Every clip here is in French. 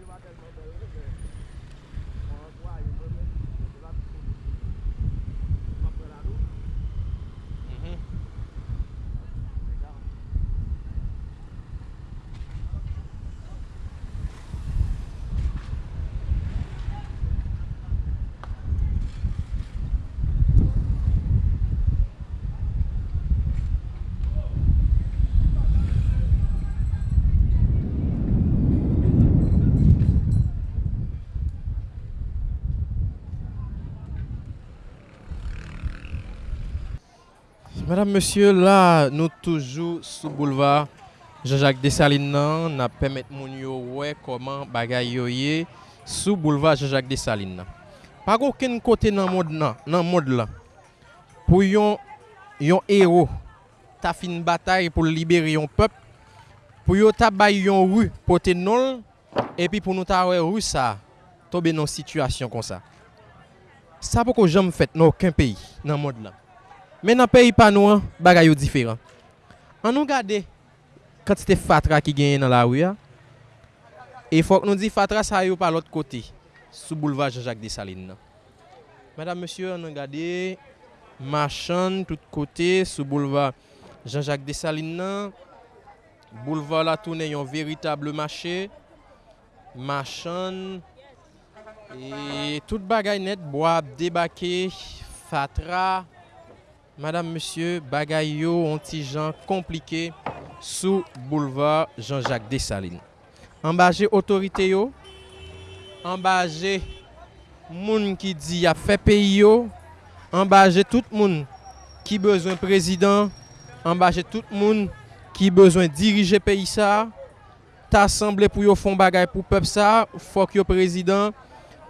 vô ba cây mà bự cái gì Madame, monsieur, la nou toujou sou bouleva Jean-Jacques Dessalines nan, na pemet moun yo wè koman bagay yo ye sou bouleva Jean-Jacques Dessalines nan. Pag ouken kote nan mod nan, non, nan mod la, pou yon, yon hero ta fin batay pou libere yon pep, pou yo ta bay yon ru pote nol, epi pou nou ta wè ru sa, tobe nan situasyon kon sa. Sa pou ko jom fèt nan ouken peyi nan mod la. Men nan peyi pa nou an, bagay yo diferan. An nou gade, kantite fatra ki genye nan la ouya, e fok nou di fatra sa yo pa lot kote, sou bouleva Jean-Jacques Dessalines nan. Madame, monsieur, an nou gade, machan tout kote, sou bouleva Jean-Jacques Dessalines nan, bouleva la toune yon veritable machè, machan, e tout bagay net, boab, debake, fatra, Madame, Monsieur, bagay yo an ti jan komplike sou boulevard Jean-Jacques Dessalines. Ambaje otorite yo, ambaje moun ki di ya fe peyi yo, ambaje tout moun ki bezwen prezident, ambaje tout moun ki bezwen dirije peyi sa, ta asemble pou yo fon bagay pou pep sa, fok yo prezident,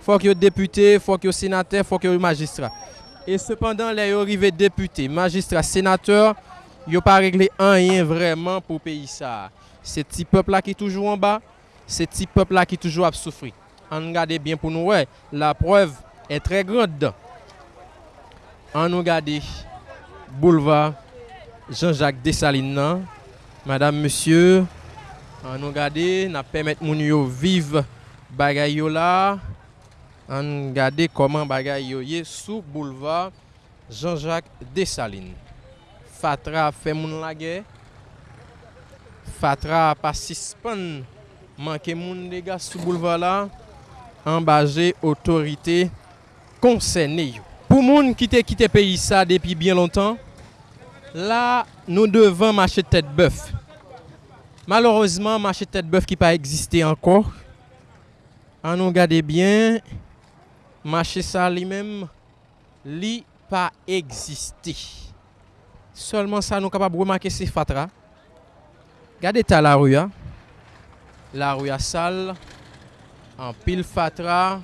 fok yo depute, fok yo senate, fok yo magistra. Et cependant, les arrivés députés, magistrats, sénateurs, ils n'ont pas réglé rien vraiment pour le pays. C'est petit peuple là qui est toujours en bas, c'est petit peuple là qui est toujours à souffrir. On regarde bien pour nous, ouais, la preuve est très grande. On nous regarde boulevard Jean-Jacques Dessalines, madame, monsieur, on regarde, permettre moun yo vivre bagay an gade koman bagay yo ye sou bouleva Jean-Jacques Dessalines. Fatra fe moun lage, fatra pa sispan manke moun dega sou bouleva la, an baje otorite konsene yo. Pou moun ki te kite peyi sa depi bien lontan, la nou devan mache tete boeuf. Malorozman mache tete boeuf ki pa egziste ankor, an nou gade bien, marché ça lui-même, li pas existé. Seulement ça nous capable remarquer c'est fatra. Regardez ta la rue, hein. la rue à sale, en pile fatra.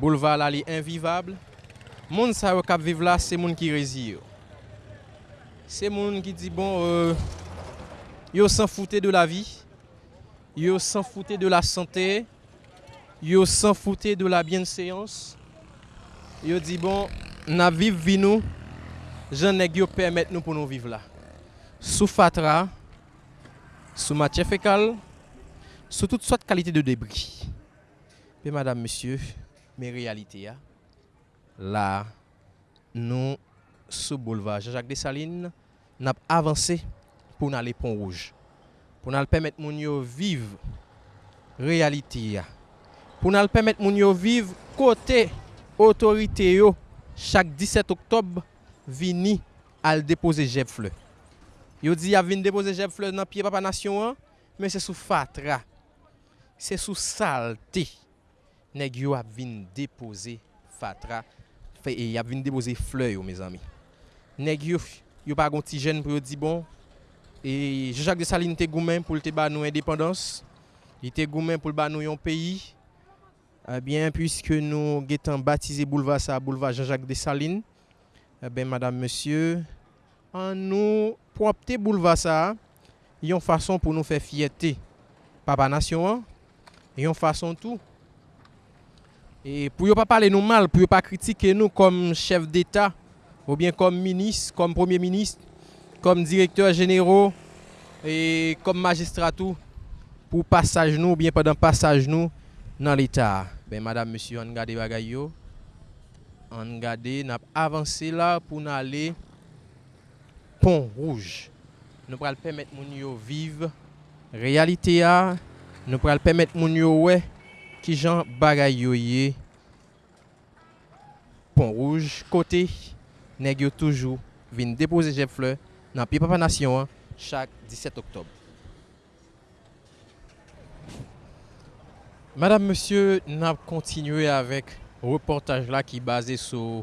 Boulevard là invivable. Moun sa yo kap vive là, c'est moun qui réside. C'est moun qui dit bon euh, yo s'en foutait de la vie. Yo s'en foutait de la santé. Yo s'en foutait de la bienséance. Yo dit bon, n'a vive vie nous. J'en ai yo permettre nous pour nous vivre là. Sous fatra, sous matière fécale, sous toutes sortes de qualités de débris. Mais madame, monsieur, mes réalités, hein, là, nous, sous boulevard Jean-Jacques Dessalines, nous avons avancé pour aller Pont Rouge. Pour nous permettre yo vivre réalité. pou nan l pemet moun yo viv kote otorite yo. Chak 17 oktob vini al depoze jeb fle. Yo di ya vin depoze jeb fle nan piye papa nasyon an, men se sou fatra, se sou salte, neg yo ap vin depoze fatra, fe e ap vin depoze fle yo me zami. Neg yo, yo pa gonti jen pou yo di bon, e Jejak de Saline te goumen pou lte ba nou independans, li te goumen pou lba nou yon peyi, Eh bien puisque nous gétant baptisé boulevard ça boulevard Jean-Jacques Dessalines. Eh bien madame monsieur en nous propter boulevard ça yon façon pour nous faire fierté. Papa nation an, yon façon tout et pour ne pas parler nous mal, pour ne pas critiquer nous comme chef d'État, ou bien comme ministre, comme premier ministre, comme directeur généraux et comme magistrat tout, pour passage nous ou bien pendant passage nous dans l'état. Ben madame, monsieur, an gade bagay yo. An gade, nap avanse la pou nan ale pon rouge. Nou pral pemet moun yo vive. Realite ya, nou pral pemet moun yo we ki jan bagay yo ye. Pon rouge, kote, neg yo toujou vin depoze jep fle nan pi papanasyon an chak 17 oktob. Madame, monsieur, nous avons continué avec le reportage là qui est basé sur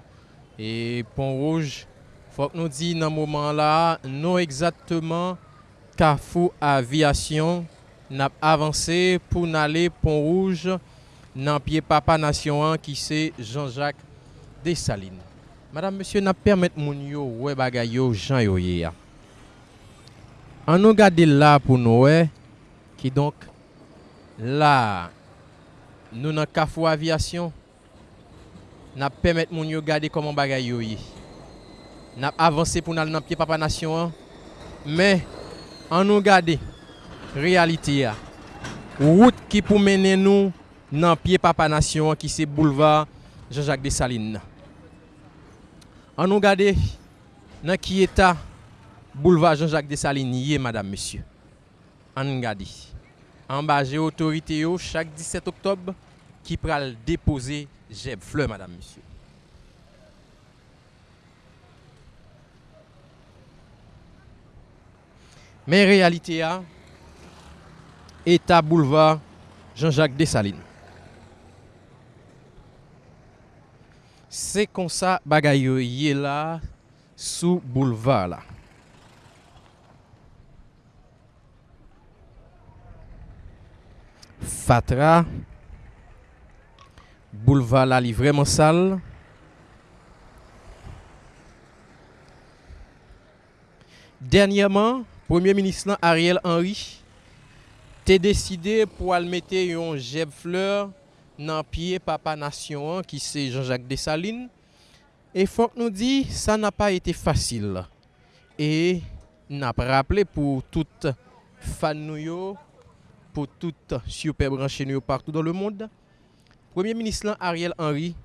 le Pont Rouge. Il faut que nous disions dans ce moment-là, non exactement Carrefour Aviation n'a avancé pour aller Pont Rouge dans pied Papa Nation 1 qui c'est Jean-Jacques Dessalines. Madame, monsieur, n'a permettre mon yo ouais bagay yo Jean yo hier. On nous garde là pour nous qui donc là nous dans Carrefour Aviation n'a permettre mon yo garder comment bagay yo yi. N'a avancé pour aller dans pied Papa Nation 1 mais on nous garde réalité a. Route qui pour mener nous dans pied Papa Nation qui c'est boulevard Jean-Jacques Dessalines. On nous garde dans qui état boulevard Jean-Jacques Dessalines madame monsieur. On nous. En bas autorité chaque 17 octobre qui pral déposer Jeb Fleur madame monsieur. Mais réalité a état boulevard Jean-Jacques Dessalines. C'est comme ça bagay yo yé là sous boulevard là. Fatra. Bouleva la li vreman sal. Dernyaman, Premier Ministre nan Ariel Henry te deside pou al mette yon jeb fleur nan piye papa nasyon an ki se Jean-Jacques Dessalines. E fok nou di, sa na pa ete fasil. E nap rappele pou tout fan nou yo pour toutes super branches partout dans le monde. Premier ministre Ariel Henry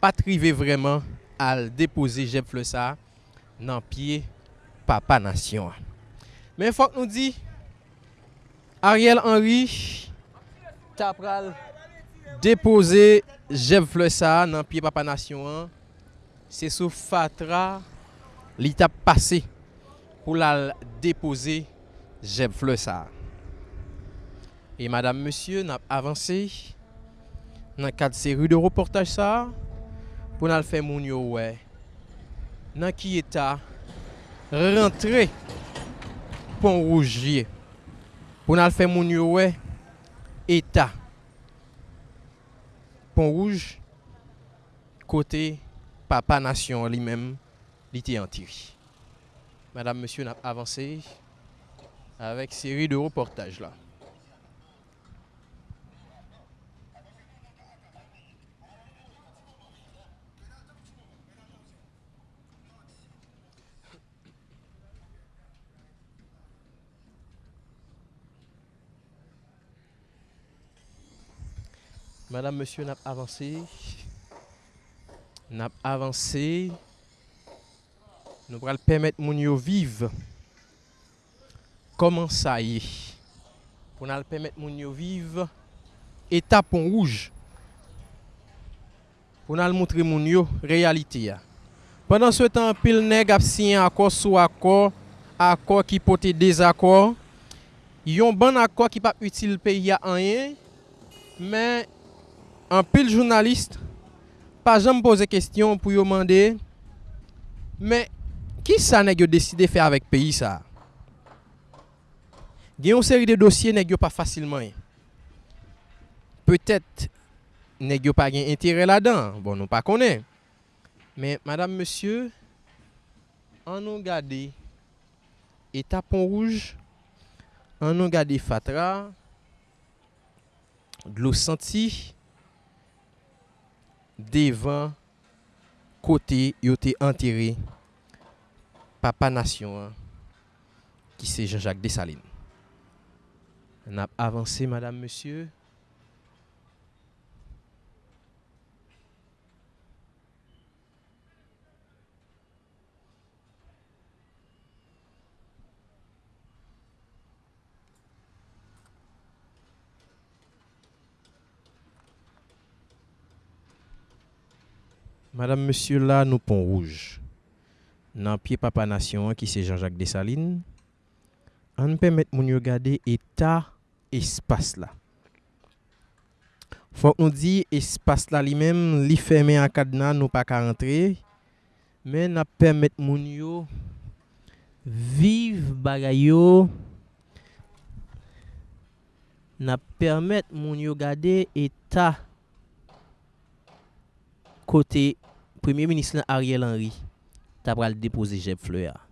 pas trivé vraiment à déposer Jeb Flessa dans pied papa nation. Mais il faut que nous dit Ariel Henry tapral déposer Jeb Flessa dans pied papa nation. C'est sous Fatra l'étape passée pour la déposer Jeb Flessa. Et madame monsieur n'a avancé dans quatre séries de reportage ça pour nous faire mon ouais. Dans qui état rentrer Pont Rougier pour nous faire mon ouais état Pont Rouge côté papa nation lui-même il était en Madame monsieur n'a avancé avec série de reportages là. Madame, monsieur, n'a avancé. N'a avancé. Nous allons permettre mon yo vivre. Comment ça y est? Pour nous permettre mon yo vivre. Étape rouge. Pour nous montrer mon yo réalité. Pendant ce temps, pile a signé accord sur accord, accord qui porte désaccord. Yon bon accord qui pas utile pays à rien. Mais an pil jounalist pa jom pose kestyon pou yo mande men ki sa neg yo deside fe avèk peyi sa? Gen yon seri de dosye neg yo pa fasilman. Petèt neg yo pa gen intire la dan bon nou pa konen. Men madame monsieur an nou gade eta pon rouge an nou gade fatra glou senti devant côté il été enterré papa nation hein, qui c'est Jean-Jacques Dessalines. On a avancé, madame, monsieur. Madame, monsieur, là, nous pont rouge. Dans pied papa nation qui c'est Jean-Jacques Dessalines. On permet de regarder état espace là. Faut nous dit espace là lui-même, li fermé en cadenas, nous pas qu'à rentrer. Mais n'a permet moun yo vivre bagay n'a permet moun yo garder côté Premier Ministre Ariel Henry ta pral déposer jeb fleur.